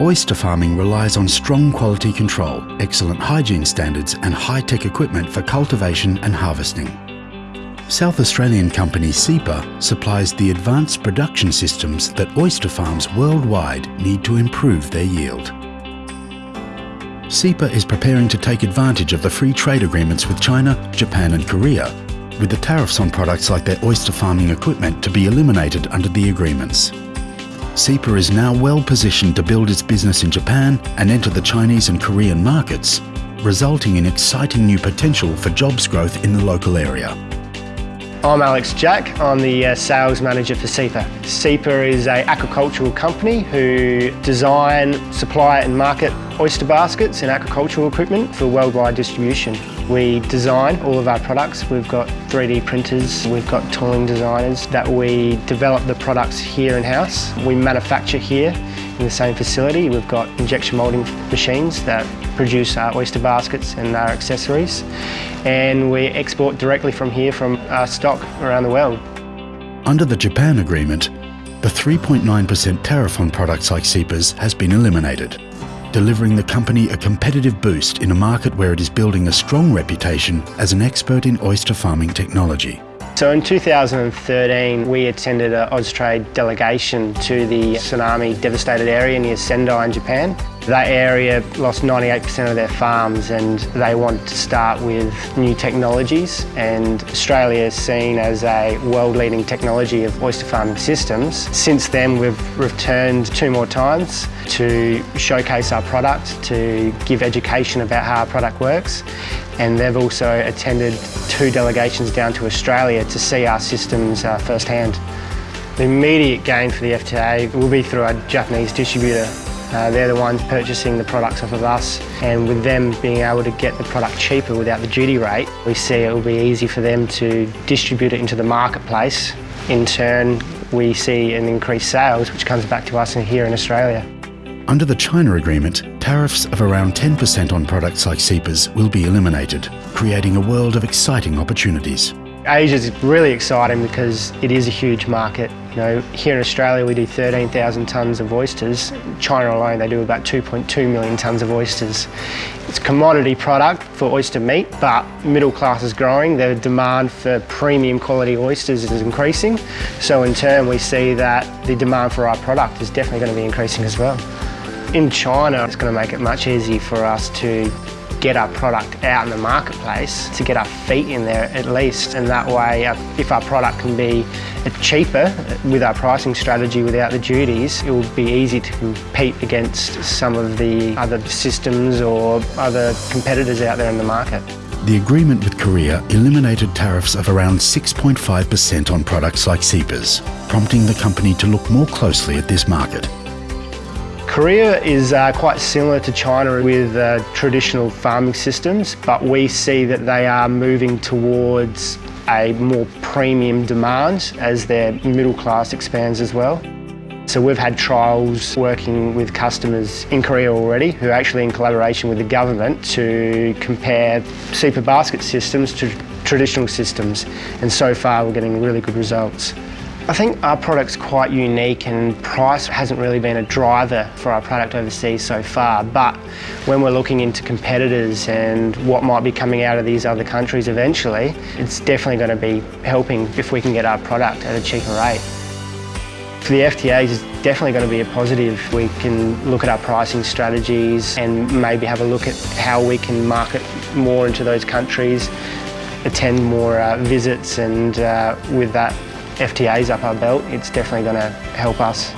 Oyster farming relies on strong quality control, excellent hygiene standards and high-tech equipment for cultivation and harvesting. South Australian company SEAPA supplies the advanced production systems that oyster farms worldwide need to improve their yield. SEAPA is preparing to take advantage of the free trade agreements with China, Japan and Korea, with the tariffs on products like their oyster farming equipment to be eliminated under the agreements. SEAPA is now well positioned to build its business in Japan and enter the Chinese and Korean markets, resulting in exciting new potential for jobs growth in the local area. I'm Alex Jack. I'm the uh, sales manager for SEAPA. SEAPA is an aquacultural company who design, supply and market oyster baskets and aquacultural equipment for worldwide distribution. We design all of our products. We've got 3D printers, we've got tooling designers that we develop the products here in-house. We manufacture here in the same facility. We've got injection moulding machines that produce our oyster baskets and our accessories. And we export directly from here from our stock around the world. Under the Japan agreement, the 3.9% tariff on products like SEAPA's has been eliminated, delivering the company a competitive boost in a market where it is building a strong reputation as an expert in oyster farming technology. So in 2013 we attended an Austrade delegation to the tsunami devastated area near Sendai in Japan. That area lost 98% of their farms and they want to start with new technologies and Australia is seen as a world-leading technology of oyster farming systems. Since then we've returned two more times to showcase our product, to give education about how our product works and they've also attended two delegations down to Australia to see our systems uh, firsthand. The immediate gain for the FTA will be through our Japanese distributor. Uh, they're the ones purchasing the products off of us and with them being able to get the product cheaper without the duty rate, we see it will be easy for them to distribute it into the marketplace. In turn, we see an increased sales which comes back to us here in Australia. Under the China agreement, tariffs of around 10% on products like SEAPA's will be eliminated, creating a world of exciting opportunities. Asia is really exciting because it is a huge market. You know, here in Australia we do 13,000 tonnes of oysters. China alone they do about 2.2 million tonnes of oysters. It's a commodity product for oyster meat, but middle class is growing. The demand for premium quality oysters is increasing. So in turn we see that the demand for our product is definitely going to be increasing as well. In China, it's going to make it much easier for us to get our product out in the marketplace, to get our feet in there at least. And that way, if our product can be cheaper with our pricing strategy without the duties, it will be easy to compete against some of the other systems or other competitors out there in the market. The agreement with Korea eliminated tariffs of around 6.5% on products like SEAPA's, prompting the company to look more closely at this market. Korea is uh, quite similar to China with uh, traditional farming systems, but we see that they are moving towards a more premium demand as their middle class expands as well. So we've had trials working with customers in Korea already who are actually in collaboration with the government to compare super basket systems to traditional systems and so far we're getting really good results. I think our product's quite unique and price hasn't really been a driver for our product overseas so far but when we're looking into competitors and what might be coming out of these other countries eventually it's definitely going to be helping if we can get our product at a cheaper rate. For the FTAs it's definitely going to be a positive. We can look at our pricing strategies and maybe have a look at how we can market more into those countries, attend more uh, visits and uh, with that FTAs up our belt, it's definitely going to help us.